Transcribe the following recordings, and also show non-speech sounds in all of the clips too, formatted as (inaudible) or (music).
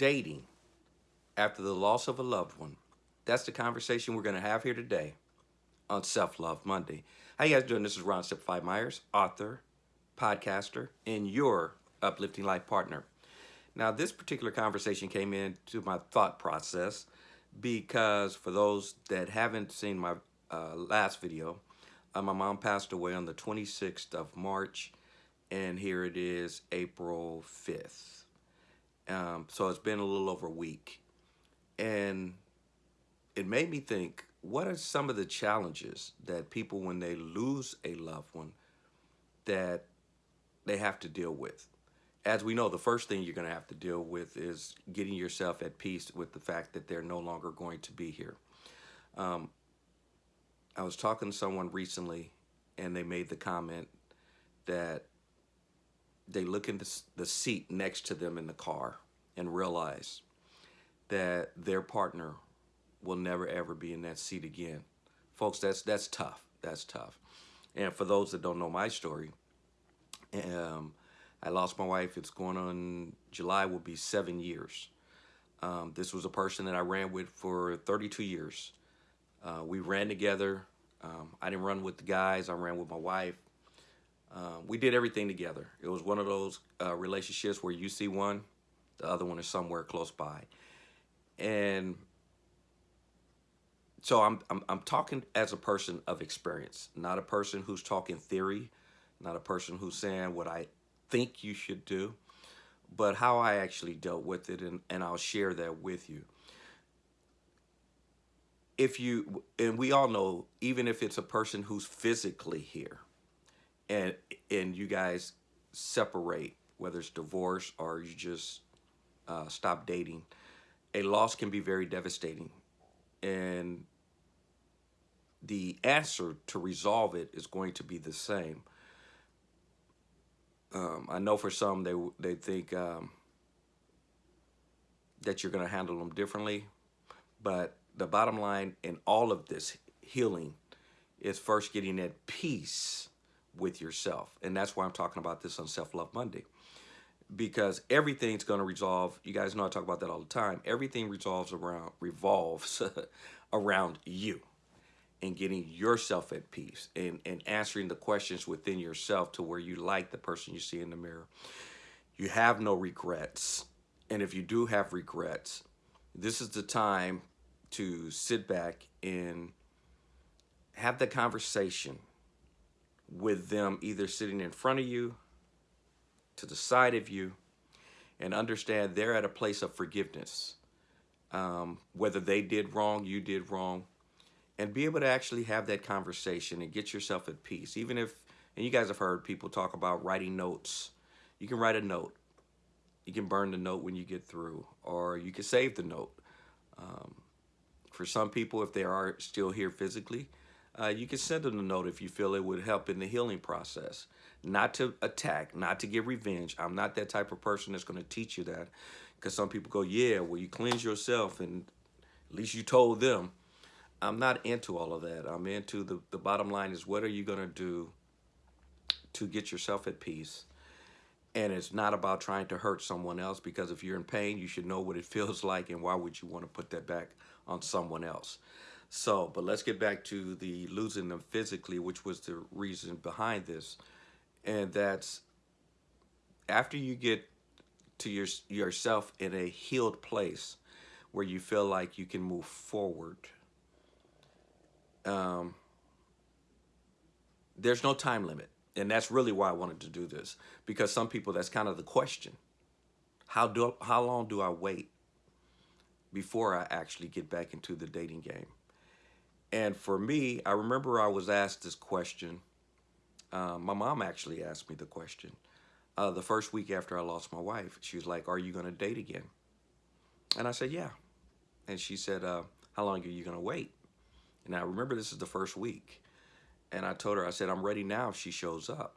dating after the loss of a loved one. That's the conversation we're going to have here today on Self Love Monday. How you guys doing? This is Ron Simplified Myers, author, podcaster, and your uplifting life partner. Now, this particular conversation came into my thought process because for those that haven't seen my uh, last video, uh, my mom passed away on the 26th of March, and here it is April 5th. Um, so it's been a little over a week. And it made me think, what are some of the challenges that people, when they lose a loved one, that they have to deal with? As we know, the first thing you're going to have to deal with is getting yourself at peace with the fact that they're no longer going to be here. Um, I was talking to someone recently, and they made the comment that they look in the, the seat next to them in the car and realize that their partner will never ever be in that seat again. Folks, that's that's tough. That's tough. And for those that don't know my story, um, I lost my wife. It's going on July will be seven years. Um, this was a person that I ran with for 32 years. Uh, we ran together. Um, I didn't run with the guys. I ran with my wife. Um, we did everything together. It was one of those uh, relationships where you see one, the other one is somewhere close by. And so I'm, I'm, I'm talking as a person of experience, not a person who's talking theory, not a person who's saying what I think you should do, but how I actually dealt with it, and, and I'll share that with you. If you, and we all know, even if it's a person who's physically here, and and you guys separate, whether it's divorce or you just uh, stop dating, a loss can be very devastating. And the answer to resolve it is going to be the same. Um, I know for some they they think um, that you're going to handle them differently, but the bottom line in all of this healing is first getting at peace with yourself, and that's why I'm talking about this on Self Love Monday, because everything's going to resolve. You guys know I talk about that all the time. Everything resolves around revolves (laughs) around you and getting yourself at peace and, and answering the questions within yourself to where you like the person you see in the mirror. You have no regrets. And if you do have regrets, this is the time to sit back and have the conversation with them either sitting in front of you, to the side of you, and understand they're at a place of forgiveness. Um, whether they did wrong, you did wrong, and be able to actually have that conversation and get yourself at peace. Even if, and you guys have heard people talk about writing notes. You can write a note. You can burn the note when you get through, or you can save the note. Um, for some people, if they are still here physically, uh, you can send them a note if you feel it would help in the healing process. Not to attack, not to get revenge. I'm not that type of person that's going to teach you that. Because some people go, yeah, well, you cleanse yourself and at least you told them. I'm not into all of that. I'm into the, the bottom line is what are you going to do to get yourself at peace? And it's not about trying to hurt someone else because if you're in pain, you should know what it (laughs) feels like and why would you want to put that back on someone else? So, but let's get back to the losing them physically, which was the reason behind this. And that's after you get to your, yourself in a healed place where you feel like you can move forward – um, there's no time limit. And that's really why I wanted to do this. Because some people, that's kind of the question. How, do, how long do I wait before I actually get back into the dating game? And for me, I remember I was asked this question. Uh, my mom actually asked me the question. Uh, the first week after I lost my wife, she was like, are you going to date again? And I said, yeah. And she said, uh, how long are you going to wait? And I remember this is the first week. And I told her, I said, I'm ready now if she shows up.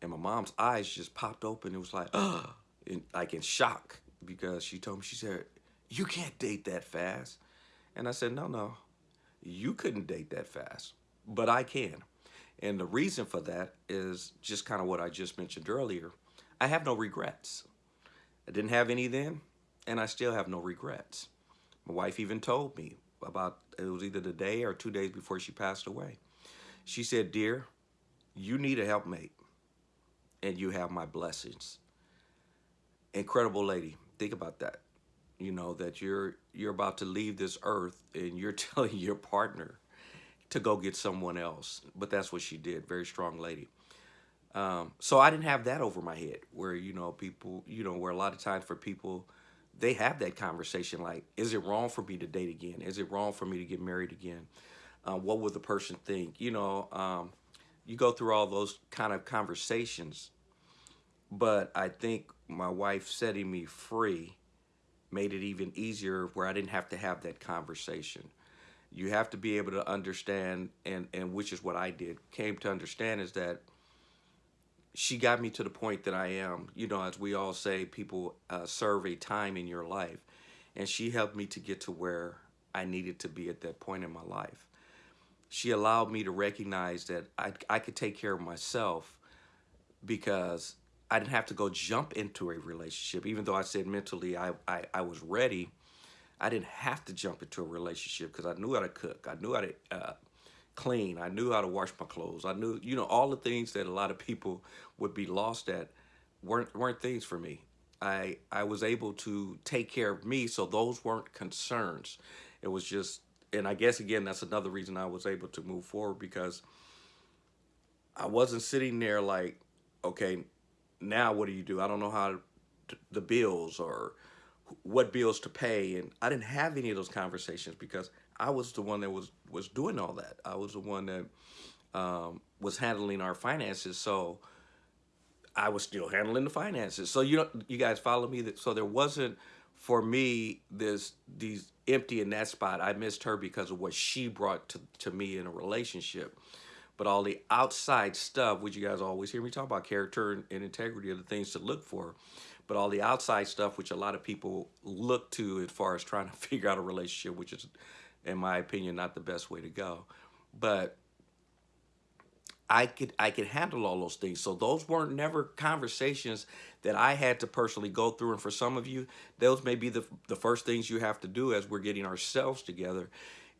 And my mom's eyes just popped open. It was like, oh, (gasps) in, like in shock because she told me, she said, you can't date that fast. And I said, no, no, you couldn't date that fast, but I can. And the reason for that is just kind of what I just mentioned earlier. I have no regrets. I didn't have any then, and I still have no regrets. My wife even told me about, it was either the day or two days before she passed away. She said, dear, you need a helpmate and you have my blessings. Incredible lady. Think about that. You know, that you're you're about to leave this earth and you're (laughs) telling your partner to go get someone else. But that's what she did. Very strong lady. Um, so I didn't have that over my head where, you know, people, you know, where a lot of times for people, they have that conversation like, is it wrong for me to date again? Is it wrong for me to get married again? Uh, what would the person think? You know, um, you go through all those kind of conversations. But I think my wife setting me free made it even easier where I didn't have to have that conversation. You have to be able to understand, and, and which is what I did, came to understand is that she got me to the point that I am. You know, as we all say, people uh, serve a time in your life. And she helped me to get to where I needed to be at that point in my life. She allowed me to recognize that I, I could take care of myself because I didn't have to go jump into a relationship. Even though I said mentally I, I, I was ready, I didn't have to jump into a relationship because I knew how to cook. I knew how to uh, clean. I knew how to wash my clothes. I knew, you know, all the things that a lot of people would be lost at weren't weren't things for me. I I was able to take care of me, so those weren't concerns. It was just, and I guess again that's another reason I was able to move forward because I wasn't sitting there like, okay, now what do you do? I don't know how to, the bills or what bills to pay, and I didn't have any of those conversations because I was the one that was was doing all that. I was the one that um, was handling our finances. So I was still handling the finances. So you know, you guys follow me. That so there wasn't for me this these empty in that spot. I missed her because of what she brought to to me in a relationship. But all the outside stuff, which you guys always hear me talk about, character and, and integrity are the things to look for. But all the outside stuff, which a lot of people look to as far as trying to (laughs) figure out a relationship, which is in my opinion, not the best way to go. But I could I could handle all those things. So those weren't never conversations that I had to personally go through. And for some of you, those may be the the first things you have to do as we're getting ourselves together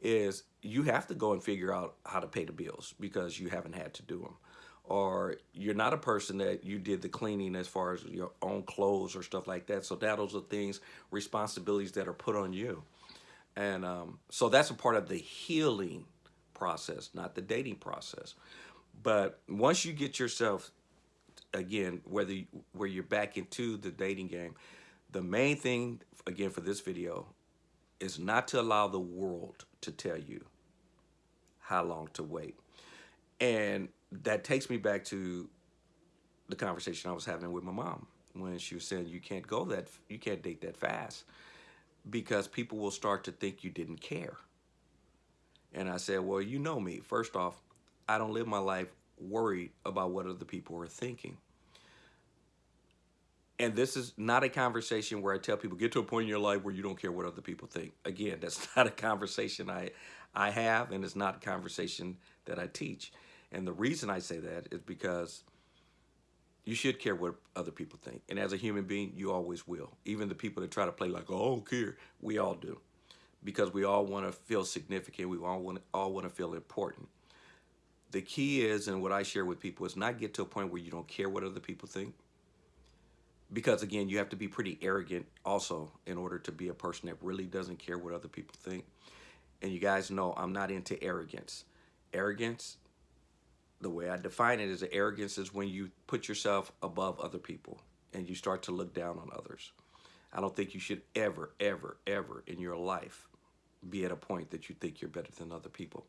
is you have to go and figure out how to pay the bills because you haven't had to do them. Or you're not a person that you did the cleaning as far as your own clothes or stuff like that. So that those are things, responsibilities that are put on you. And um, so that's a part of the healing process, not the dating process. But once you get yourself, again, whether you, where you're back into the dating game, the main thing, again, for this video is not to allow the world to tell you how long to wait. And that takes me back to the conversation I was having with my mom when she was saying you can't go that, you can't date that fast because people will start to think you didn't care. And I said, well, you know me. First off, I don't live my life worried about what other people are thinking. And this is not a conversation where I tell people, get to a point in your life where you don't care what other people think. Again, that's (laughs) not a conversation I, I have, and it's not a conversation that I teach. And the reason I say that is because you should care what other people think. And as a human being, you always will. Even the people that try to play like, oh, I don't care, we all do. Because we all want to feel significant. We all want, all want to feel important. The key is, and what I share with people, is not get to a point where you don't care what other people think. Because again, you have to be pretty arrogant also in order to be a person that really doesn't care what other people think. And you guys know I'm not into arrogance. Arrogance the way I define it is arrogance is when you put yourself above other people and you start to look down on others. I don't think you should ever, ever, ever in your life be at a point that you think you're better than other people.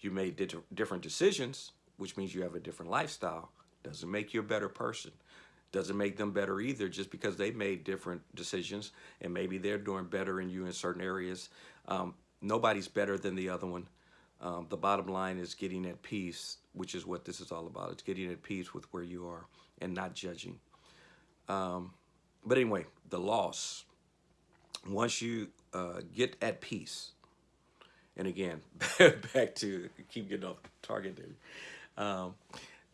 You made different decisions, which means you have a different lifestyle. Doesn't make you a better person. Doesn't make them better either just because they made different decisions and maybe they're doing better in you in certain areas. Um, nobody's better than the other one. Um, the bottom line is getting at peace, which is what this is all about. It's getting at peace with where you are and not judging. Um, but anyway, the loss. Once you uh, get at peace, and again, (laughs) back to keep getting off target there. Um,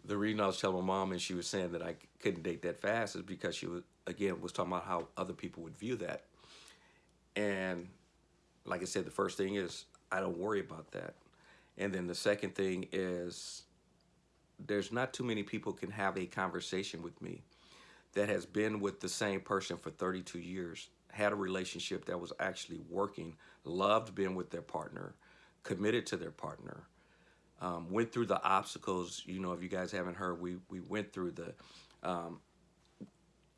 the reason I was telling my mom and she was saying that I couldn't date that fast is because she was, again, was talking about how other people would view that. And like I said, the first thing is I don't worry about that. And then the second thing is there's not too many people can have a conversation with me that has been with the same person for 32 years, had a relationship that was actually working, loved being with their partner, committed to their partner, um, went through the obstacles. You know, if you guys haven't heard, we we went through the um,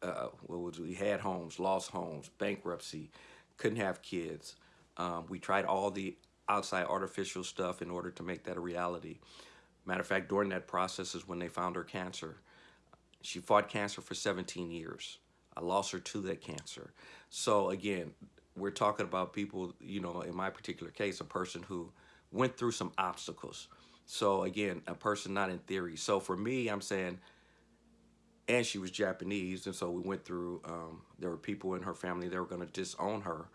uh, what was we had homes, lost homes, bankruptcy, couldn't have kids. Um, we tried all the outside artificial stuff in order to make that a reality. Matter of fact, during that process is when they found her cancer. She fought cancer for 17 years. I lost her to that cancer. So again, we're talking about people, you know, in my particular case, a person who went through some obstacles. So again, a person not in theory. So for me, I'm saying, and she was Japanese, and so we went through. Um, there were people in her family that were going to disown her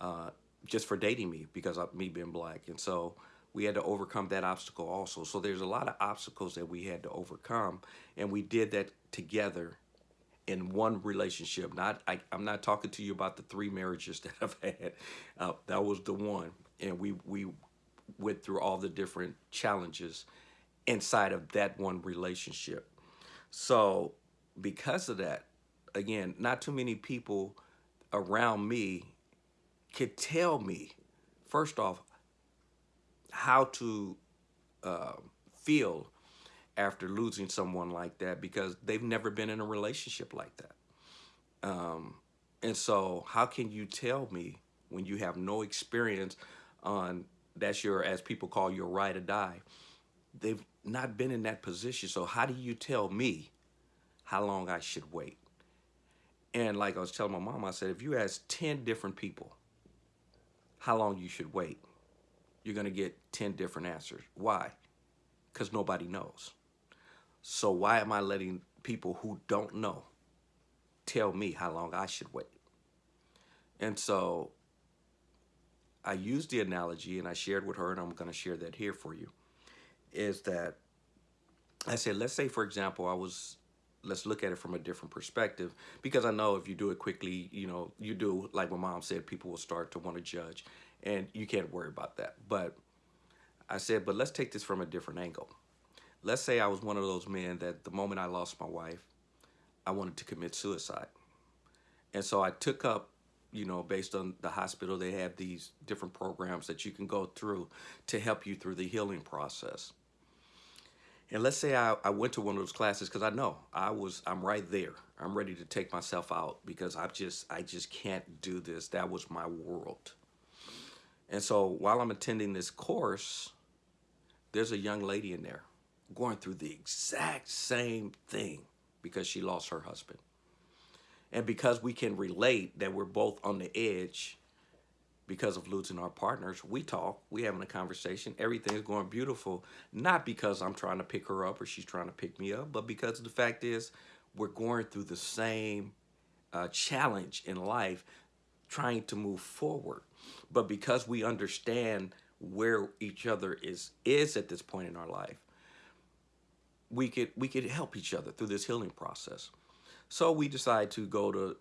uh, just for dating me because of me being black, and so we had to overcome that obstacle also. So there's a lot of obstacles that we had to overcome, and we did that together in one relationship. Not I, am not talking to you about the three marriages (laughs) that I've had. Uh, that was the one, and we we went through all the different challenges inside of that one relationship. So because of that, again, not too many people around me could tell me, first off, how to uh, feel after losing someone like that because they've never been in a relationship like that. Um, and so how can you tell me when you have no experience on that's your, as people call your ride or die, they've not been in that position. So how do you tell me how long I should wait? And like I was telling my mom, I said, if you ask 10 different people how long you should wait, you're going to get 10 different answers. Why? Because nobody knows. So why am I letting people who don't know tell me how long I should wait? And so I used the analogy and I shared with her, and I'm going to share that here for you, is that I said, let's say, for example, I was, let's look at it from a different perspective, because I know if you do it quickly, you know, you do, like my mom said, people will start to want to judge and you can't worry about that. But I said, but let's take this from a different angle. Let's say I was one of those men that the moment I lost my wife, I wanted to commit suicide. And so I took up, you know, based on the hospital, they have these different programs that you can go through to help you through the healing process. And let's say I, I went to one of those classes because I know I was, I'm right there. I'm ready to take myself out because I just, I just can't do this. That was my world. And so while I'm attending this course, there's a young lady in there going through the exact same thing because she lost her husband. And because we can relate that we're both on the edge because of losing our partners, we talk, we having a conversation, everything's going beautiful, not because I'm trying to pick her up or she's trying to pick me up, but because the fact is we're going through the same uh, challenge in life trying to move forward. But because we understand where each other is is at this point in our life, we could we could help each other through this healing process. So we decide to go to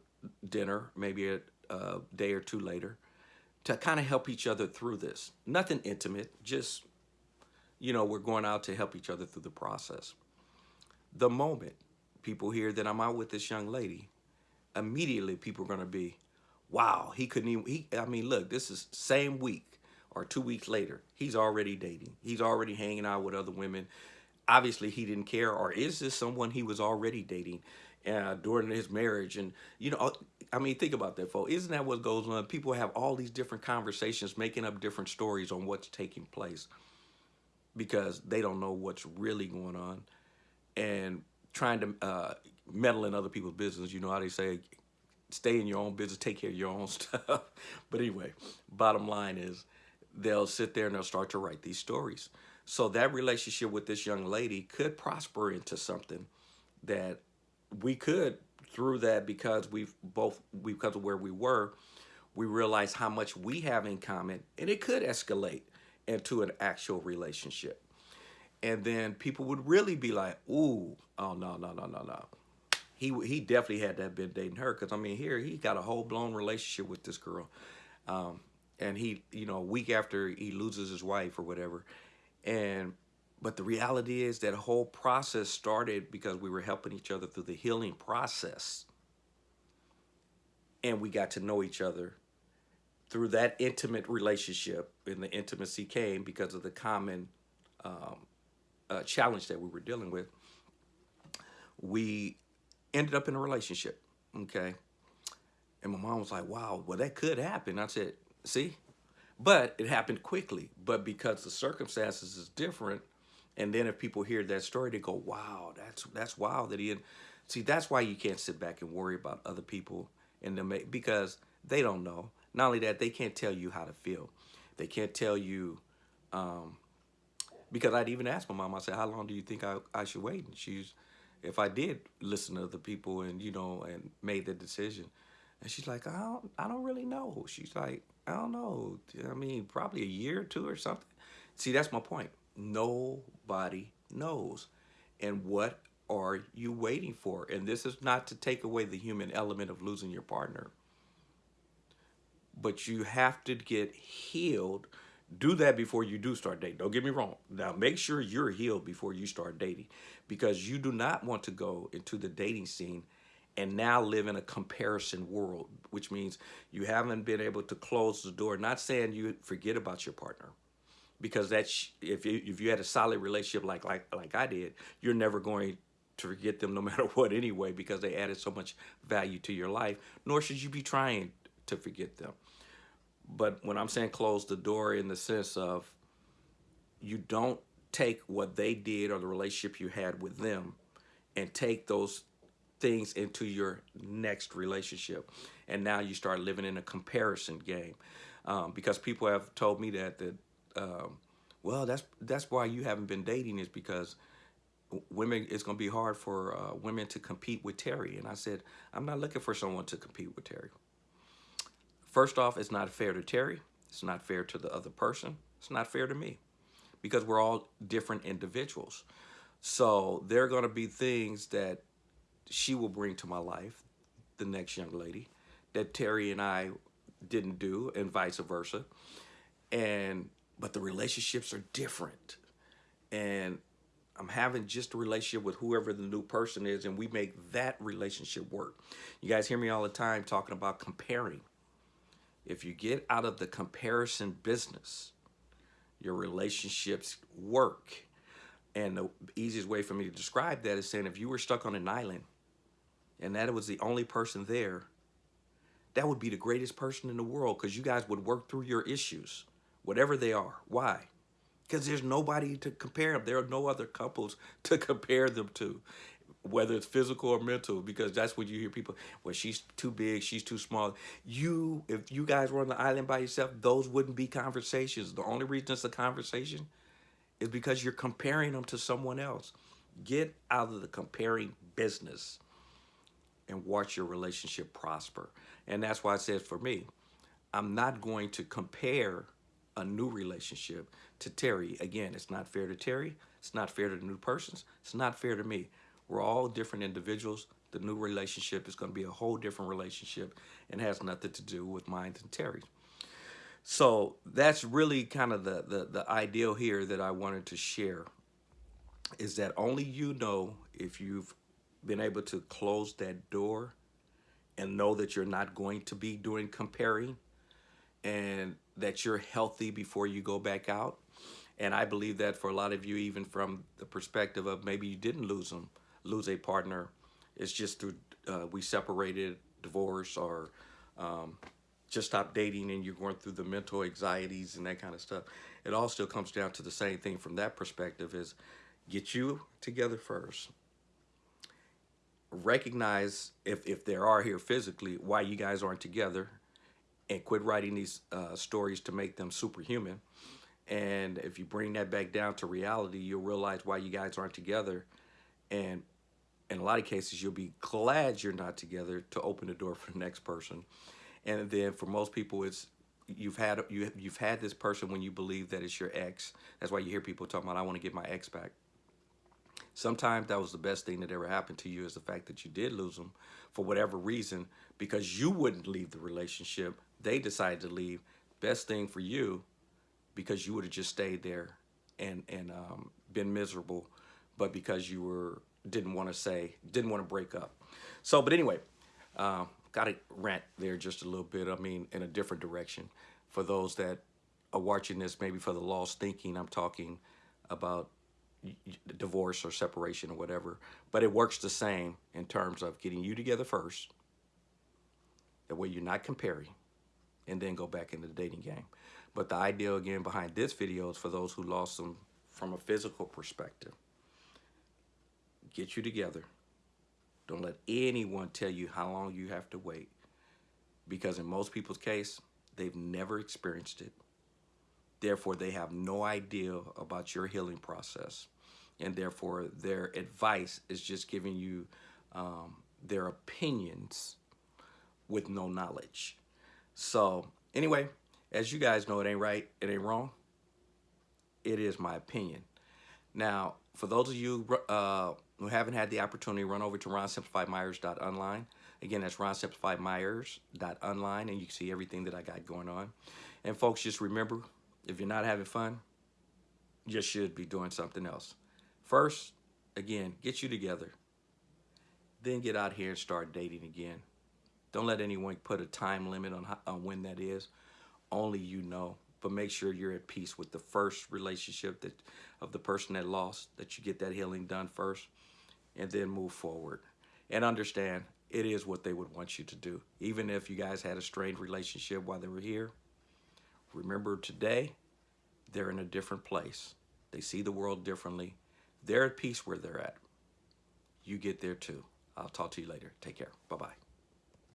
dinner, maybe a, a day or two later, to kind of help each other through this. Nothing intimate, just you know, we're going out to help each other through the process. The moment people hear that I'm out with this young lady, immediately people are going to be, wow, he couldn't even, he, I mean, look, this is same week or two weeks later, he's already dating. He's already hanging out with other women. Obviously, he didn't care. Or is this someone he was already dating uh, during his marriage? And, you know, I mean, think about that, folks. Isn't that what goes on? People have all these different conversations, making up different stories on what's taking place because they don't know what's really going on and trying to uh, meddle in other people's business. You know how they say, stay in your own business, take care of your own (laughs) stuff. but anyway, bottom line is they'll sit there and they'll start to write these stories. So that relationship with this young lady could prosper into something that we could through that because we've both because of where we were, we realize how much we have in common and it could escalate into an actual relationship. And then people would really be like, ooh, oh no, no, no, no, no he he definitely had to have been dating her because I mean here he got a whole blown relationship with this girl. Um, and he, you know, a week after he loses his wife or whatever. And, but the reality is that whole process started because we were helping each other through the healing process. And we got to know each other through that intimate relationship. And the intimacy came because of the common um, uh, challenge that we were dealing with. We ended up in a relationship, okay? And my mom was like, wow, well, that could happen. I said, see? But it happened quickly. But because the circumstances is different, and then if people hear that story, they go, wow, that's that's wild that he, see, that's why you can't sit back and worry about other people and them because they don't know. Not only that, they can't tell you how to feel. They can't tell you, um, because I'd even asked my mom, I said, how long do you think I, I should wait? And she's, if I did listen to other people and, you know, and made the decision, and she's like, I don't, I don't really know. She's like, I don't know. I mean, probably a year or two or something. See, that's my point. Nobody knows. And what are you waiting for? And this is not to take away the human element of losing your partner. But you have to get healed. Do that before you do start dating. Don't get me wrong. Now, make sure you're healed before you start dating because you do not want to go into the dating scene and now live in a comparison world, which means you haven't been able to close the door. Not saying you forget about your partner, because that's if you if you had a solid relationship like like like I did, you're never going to forget them no (laughs) matter what anyway, because they added so much value to your life. Nor should you be trying to forget them. But when I'm saying close the door in the sense of you don't take what they did or the relationship you had with them and take those things into your next relationship. And now you start living in a comparison game. Um, because people have told me that, that um, well, that's, that's why you haven't been dating is because women, it's going to be hard for uh, women to compete with Terry. And I said, I'm not looking for someone to compete with Terry. First off, it's not fair to Terry. It's not fair to the other person. It's not fair to me because we're all different individuals. So there are going to be things that she will bring to my life, the next young lady, that Terry and I didn't do and vice versa. And, but the relationships are different. And I'm having just a relationship with whoever the new person is and we make that relationship work. You guys hear me all the time talking about comparing. If you get out of the comparison business, your relationships work. And the easiest way for me to describe that is saying if you were stuck on an island and that was the only person there, that would be the greatest person in the world because you guys would work through your issues, whatever they are. Why? Because there's nobody to compare them. There are no other couples (laughs) to compare them to, whether it's physical or mental, because that's what you hear people, well, she's too big, she's too small. You, if you guys were on the island by yourself, those wouldn't be conversations. The only reason it's a conversation is because you're comparing them to someone else. Get out of the comparing business and watch your relationship prosper. And that's why I said for me, I'm not going to compare a new relationship to Terry. Again, it's not fair to Terry. It's not fair to the new persons. It's not fair to me. We're all different individuals. The new relationship is going to be a whole different relationship and has nothing to do with mine and Terry's. So that's really kind of the, the, the ideal here that I wanted to share is that only you know if you've been able to close that door and know that you're not going to be doing comparing and that you're healthy before you go back out. And I believe that for a lot of you, even from the perspective of maybe you didn't lose them, lose a partner, it's just through, uh, we separated, divorce, or um, just stopped dating and you're going through the mental anxieties and that kind of stuff. It all still comes down to the same thing from that perspective is get you together first recognize if, if there are here physically why you guys aren't together and quit writing these uh, stories to make them superhuman. And if you bring that back down to reality, you'll realize why you guys aren't together. And in a lot of cases, you'll be glad you're not together to open the door for the next person. And then for most people, it's you've had you you've had this person when you believe that it's your ex. That's why you hear people talking about I want to get my ex back. Sometimes that was the best thing that ever happened to you is the fact that you did lose them for whatever reason because you wouldn't leave the relationship. They decided to leave. Best thing for you because you would have just stayed there and and um, been miserable, but because you were didn't want to say didn't want to break up. So, but anyway, uh, got to rant there just a little bit. I mean, in a different direction for those that are watching this, maybe for the lost thinking. I'm talking about divorce or separation or whatever, but it works the same in terms of getting you together first. That way you're not comparing and then go back into the dating game. But the idea again behind this video is for those who lost them from a physical perspective. Get you together. Don't let anyone tell you how long you have to wait. Because in most people's case, they've never experienced it. Therefore, they have no idea about your healing process. And therefore, their advice is just giving you um, their opinions with no knowledge. So, anyway, as you guys know, it ain't right, it ain't wrong. It is my opinion. Now, for those of you uh, who haven't had the opportunity, run over to ronsimplifiedmyers.online. Again, that's ronsimplifiedmyers.online, and you can see everything that I got going on. And folks, just remember, if you're not having fun, you should be doing something else. First, again, get you together. Then get out here and start dating again. Don't let anyone put a time limit on, how, on when that is. Only you know. But make sure you're at peace with the first relationship that of the person that lost, that you get that healing done first, and then move forward. And understand it is what they would want you to do. Even if you guys had a strained relationship while they were here, remember today, they're in a different place. They see the world differently. They're at peace where they're at. You get there too. I'll talk to you later. Take care. Bye-bye.